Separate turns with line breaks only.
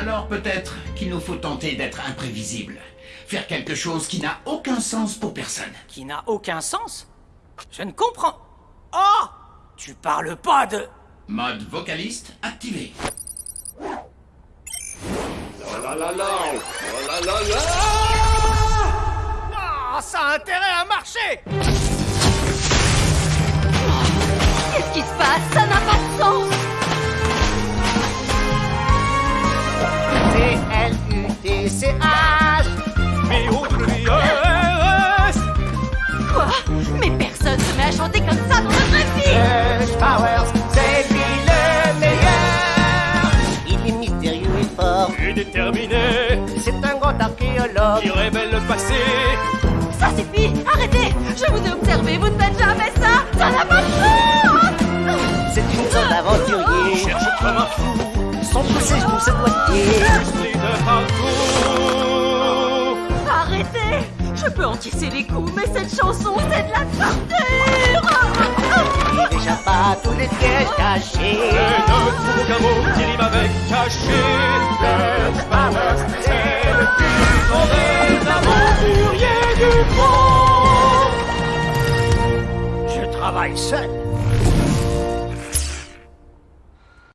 Alors peut-être qu'il nous faut tenter d'être imprévisible. Faire quelque chose qui n'a aucun sens pour personne.
Qui n'a aucun sens? Je ne comprends. Oh Tu parles pas de...
Mode vocaliste activé.
La la la Oh la la la
Ah, ça a intérêt à marcher
déterminé.
C'est un grand archéologue.
Qui révèle le passé.
Ça suffit Arrêtez. Je vous ai observé, vous ne faites jamais ça. Ça n'a pas de sens
C'est une sorte d'aventurier
Cherche comme un fou.
Son poussé pour se doigtier
Esprit de
Arrêtez. Je peux encaisser les coups, mais cette chanson, c'est de la torture
à tous les pièges cachés.
Et ne trouve aucun mot qui rime avec caché Rush Powers, c'est le plus grand des aventuriers du monde.
Je travaille seul